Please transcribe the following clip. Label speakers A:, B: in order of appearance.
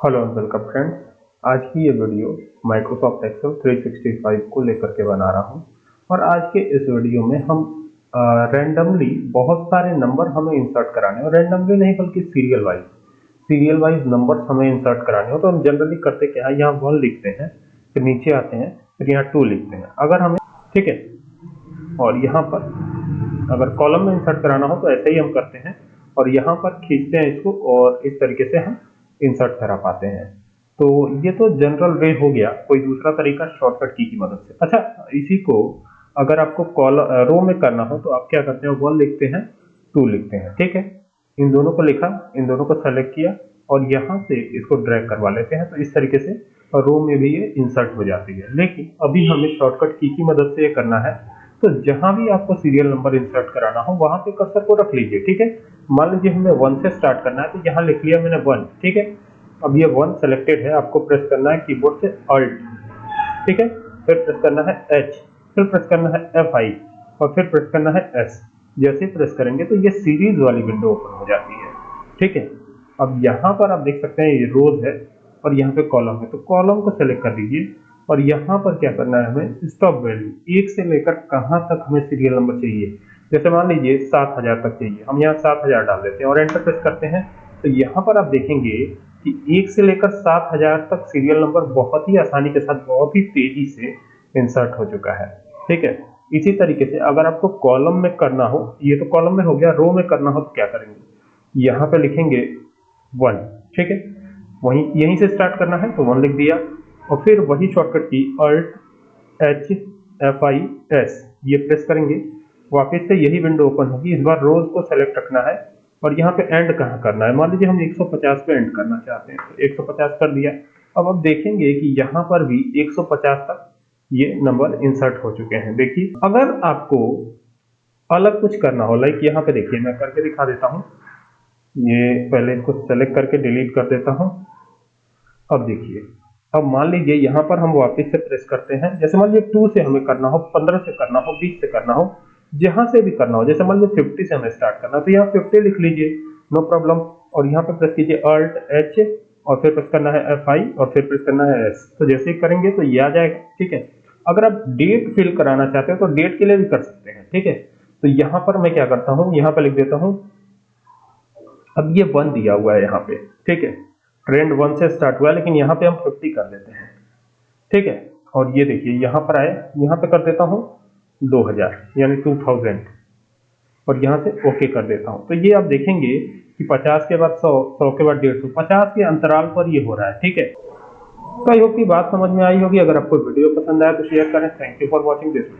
A: Hello and welcome friends. आज की ये वीडियो माइक्रोसॉफ्ट एक्सेल 365 को लेकर के बना रहा हूँ। और आज के इस वीडियो में हम रैंडमली बहुत सारे नंबर हमें इंसर्ट कराने और रैंडमली नहीं, बल्कि serial wise serial wise number हमें इंसर्ट कराने हो। तो हम जनरली करते क्या है? यहाँ वन लिखते हैं, फिर नीचे आते हैं, फिर यहाँ टू लिखते हैं। अगर हमें, ठीक है? और यहाँ पर अगर कॉलम में इंसर्ट कराना हो तो ऐसे ही हम करते हैं। और यहाँ पर खींचते हैं इसको और इस तरीके से हम इंसर्ट करा पाते हैं। तो ये तो जनरल वे हो गया। कोई दूसरा तरीका शॉर्टकट की की मदद से। अच्छा इसी को अगर आपको कॉल रो में करना हो तो आप क्या करते हैं? वन लिखते हैं टू लिखते हैं। ठीक है? इन दोनों को लिखा, इन दोनों को सेलेक्ट किया और यहाँ से इसको ड्रैग करवा लेते हैं। तो इस तरीके से रो में भी ये इंसर्ट हो जाती है। लेकिन अभी हमें शॉर्टकट की की मदद से ये करना है। तो जहाँ भी आपको सीरियल नंबर इंसर्ट कराना हो, वहाँ पे कर्सर को रख लीजिए, ठीक है? मान लीजिए हमें वन से स्टार्ट करना है तो यहाँ लिख लिया मैंने वन ठीक है? अब ये वन सेलेक्टेड है, आपको प्रेस करना है कीबोर्ड से अल्ट ठीक है? फिर प्रेस करना है एच फिर प्रेस करना है एफ़ आई और फिर प्रेस करना है एस जैसे प्रेस करेंगे तो ये सीरीज़ वाली विंडो ओपन हो जाती है, ठीक है? अब यहाँ पर आप देख सकते हैं ये रोज है, और यहाँ पे कॉलम है तो कॉलम को सेलेक्ट कर दीजिए। और यहाँ पर क्या करना है हमें स्टॉप वैल्यू एक से लेकर कहाँ तक हमें सीरियल नंबर चाहिए? जैसे मान लीजिए सात हज़ार तक चाहिए, हम यहाँ सात हज़ार डाल देते हैं और एंटर प्रेस करते हैं। तो यहाँ पर आप देखेंगे कि एक से लेकर सात हज़ार तक सीरियल नंबर बहुत ही आसानी के साथ, बहुत ही तेज़ी से इंसर्ट हो चुका है। ठीक है? इसी तरीके से अगर आपको कॉलम में करना हो, ये तो कॉलम में हो गया रो में करना हो तो क्या करेंगे? यहाँ पे लिखेंगे वन ठीक है? वहीं, यहीं से स्टार्ट करना है तो वन लिख दिया। और फिर वही shortcut key Alt H F I S ये प्रेस करेंगे। वापस से यही विंडो ओपन होगी। इस बार रोज को सेलेक्ट रखना है। और यहाँ पे एंड कहाँ करना है? मान लीजिए हम 150 पे एंड करना चाहते हैं तो 150 कर दिया। अब आप देखेंगे कि यहाँ पर भी 150 तक ये नंबर इंसर्ट हो चुके हैं। देखिए, अगर आपको अलग कुछ करना हो लाइक यहाँ पे देखिए, मैं करके दिखा देता हूँ। ये पहले इसको सेलेक्ट करके डिलीट कर देता हूँ। अब देखिए अब मान लीजिए यहाँ पर हम वापस से प्रेस करते हैं। जैसे मान लीजिए टू से हमें करना हो, पंद्रह से करना हो, बीस से करना हो, जहाँ से भी करना हो। जैसे मान लीजिए फिफ्टी से हमें स्टार्ट करना तो यहाँ फिफ्टी लिख लीजिए नो प्रॉब्लम और यहाँ पे प्रेस कीजिए अल्ट एच और फिर प्रेस करना है एफ़ आई और फिर प्रेस करना है एस तो जैसे ही करेंगे तो ये आ जाएगा, ठीक है? अगर आप डेट फिल कराना चाहते हो तो डेट के लिए भी कर सकते हैं, ठीक है? तो यहाँ पर मैं क्या करता हूँ, यहाँ पर लिख देता हूँ। अब ये वन दिया हुआ है यहाँ पे, ठीक है? ट्रेंड वन से स्टार्ट हुआ लेकिन यहाँ पे हम फिफ्टी कर लेते हैं। ठीक है? और ये देखिए, यहाँ पर आए, यहाँ पे कर देता हूँ 2000 यानी 2000 और यहाँ से ओके कर देता हूँ। तो ये आप देखेंगे कि 50 के बाद 100 100 के बाद 150 50 के अंतराल पर ये हो रहा है, ठीक है? तो आई होप की बात समझ में आई होगी। अगर आपको वीडियो पसंद आया तो शेयर करें। Thank you for watching this